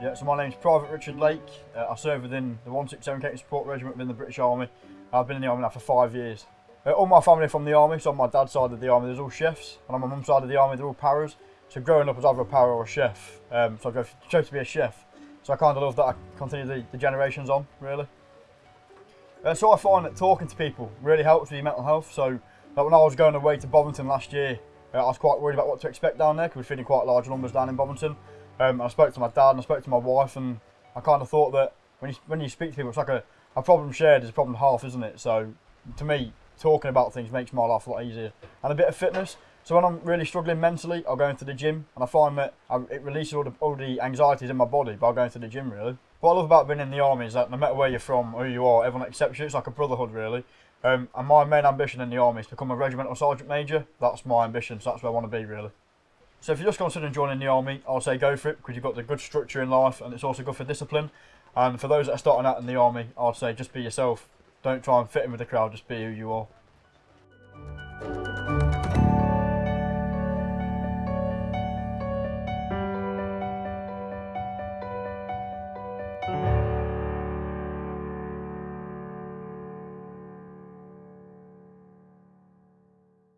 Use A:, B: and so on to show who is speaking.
A: Yeah, so my name's Private Richard Lake. Uh, I serve within the 167 Catering Support Regiment within the British Army. I've been in the army now for five years. Uh, all my family are from the army, so on my dad's side of the army there's all chefs, and on my mum's side of the army they're all paras. So growing up I was either a para or a chef, um, so I chose to be a chef. So I kind of love that I continue the, the generations on, really. Uh, so I find that talking to people really helps with your mental health. So like when I was going away to Bovington last year, uh, I was quite worried about what to expect down there because we're feeding quite large numbers down in Bovington. Um, I spoke to my dad and I spoke to my wife, and I kind of thought that when you when you speak to people, it's like a, a problem shared is a problem half, isn't it? So to me, talking about things makes my life a lot easier, and a bit of fitness. So when I'm really struggling mentally, I'll go into the gym, and I find that I, it releases all the, all the anxieties in my body by going to the gym. Really, what I love about being in the army is that no matter where you're from or who you are, everyone accepts you. It's like a brotherhood, really. Um, and my main ambition in the army is to become a regimental sergeant major. That's my ambition, so that's where I want to be, really. So if you're just considering joining the army, I'll say go for it because you've got the good structure in life and it's also good for discipline. And for those that are starting out in the army, I'd say just be yourself. Don't try and fit in with the crowd, just be who you are.